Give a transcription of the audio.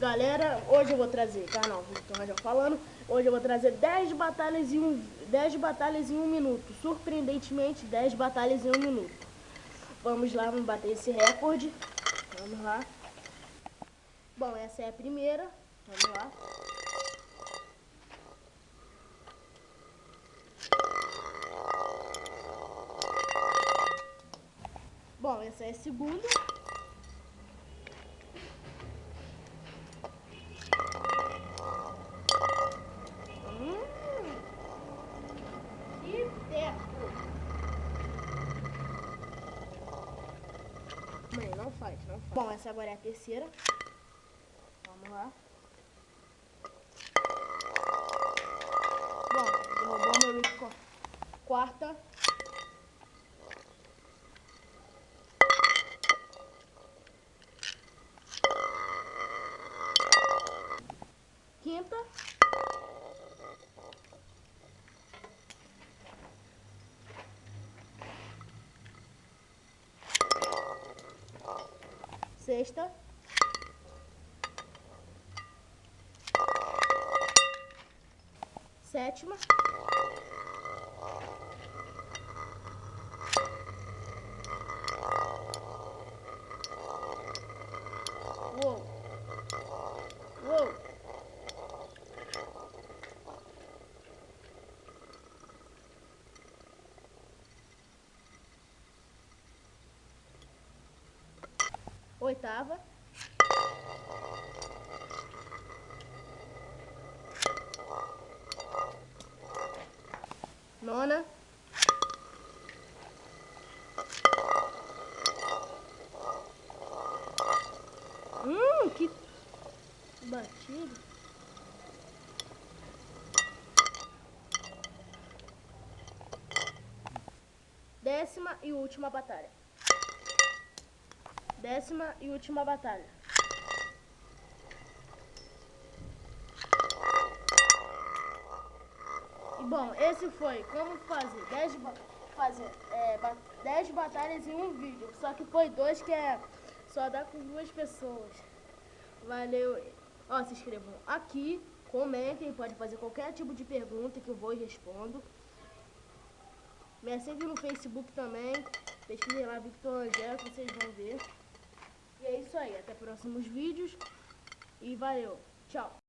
Galera, hoje eu vou trazer, canal Victor Rajão falando, hoje eu vou trazer 10 batalhas em um, 10 batalhas em um minuto. Surpreendentemente, 10 batalhas em um minuto. Vamos lá, vamos bater esse recorde. Vamos lá. Bom, essa é a primeira. Vamos lá. Bom, essa é a segunda. Mãe, não faz, não faz. Bom, essa agora é a terceira. Vamos lá. Bom, derrubou meu Rick quarta. Quinta. Sexta. Sétima. Oitava. Nona. Hum, que batido. Décima e última batalha. Décima e última batalha. E bom, esse foi como fazer 10 fazer, é, 10 batalhas em um vídeo. Só que foi dois que é só dá com duas pessoas. Valeu. Ó, se inscrevam aqui, comentem, pode fazer qualquer tipo de pergunta que eu vou e respondo. Me segue no Facebook também. Pesquisem lá Victor Angel que vocês vão ver. E é isso aí, até próximos vídeos. E valeu, tchau.